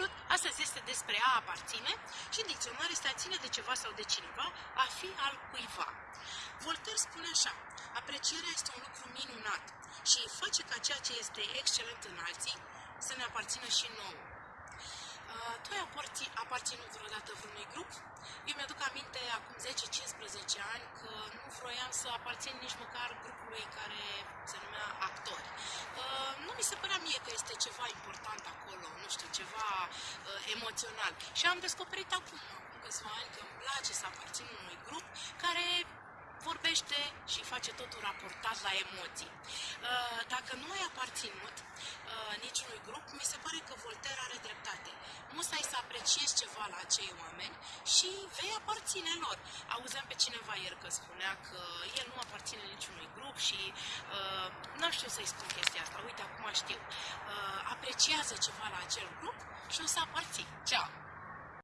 Salut! Astăzi este despre a aparține și în dicționar este a ține de ceva sau de cineva, a fi al cuiva. Voltaire spune așa, aprecierea este un lucru minunat și face ca ceea ce este excelent în alții să ne aparțină și nouă. Uh, tu ai aparținut vreodată vreunui grup? Eu mi-aduc aminte acum 10-15 ani că nu vroiam să aparțin nici măcar grupului care se numea actori. Uh, nu mi se părea mie că este ceva important acolo, nu știu, ceva uh, emoțional. Și am descoperit acum, acum câțiva ani, că îmi place să aparțin unui grup care vorbește și face totul raportat la emoții. Uh, dacă nu ai aparținut uh, niciunui grup, mi se pare că Voltaire are dreptate. Musai să apreciezi ceva la acei oameni și vei aparține lor. Auzeam pe cineva ieri că spunea că el nu aparține niciunui grup și uh, nu știu să-i spun chestia asta. Uite, acum știu. Uh, apreciază ceva la acel grup și o să aparții. Ceau!